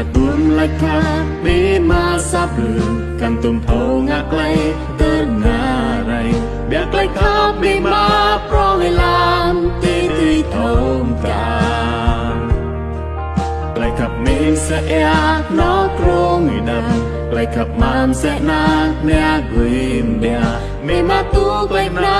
កើតដួងលេចថាមេមាសាប់លឿងកាន់ទុំហោងាក់ក្លែទៅណារៃបែកក្លែថាមេមាប្រលៃឡានទីទីធំកាក្លែកាប់មេសាអែណោក្រងឯណាក្លែកាប់មានសាណាអ្នកគីមដែរមេមាទូក្លែណា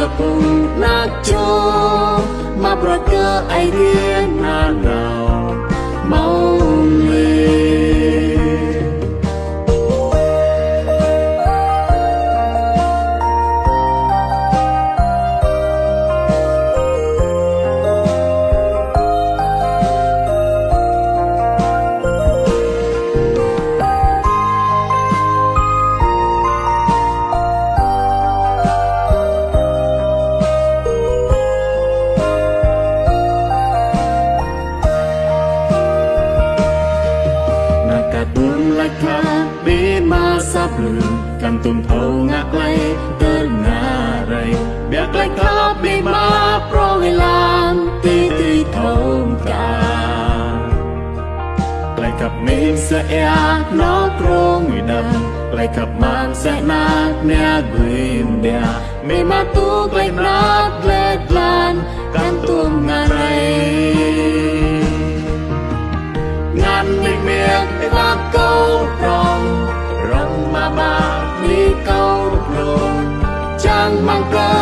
កំពុងណាចោមកប្រកាអីរៀនណាណាប់លឿនកាន់ទុំថោងាក់ក្លៃទៅណារៃបែកក្លៃខោបេមកប្រវេលានទីទីថោងកាក្លៃកាប់មេមសាអែណោត្រងវិដាំក្លៃកាប់ម៉ានសាណាអ្នកគ្រីមដែរមេមកទូក្លៃណាត់ក្លែក្លានកាន់ទុំណារៃងានមេមៀងឯវ៉ាកោប្រ唱歌。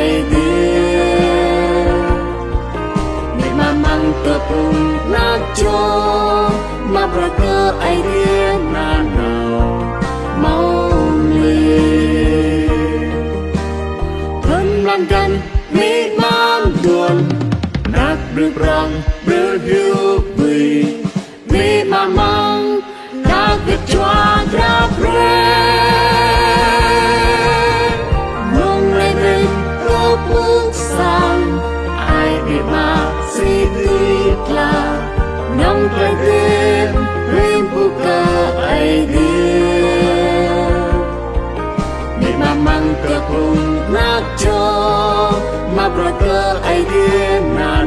មកប្រកបអីរៀងណានមកលីព្រមឡើងកាន់មានបានដួលណាក់ឬប្រងឬហៀប្រកល់អីរៀនណា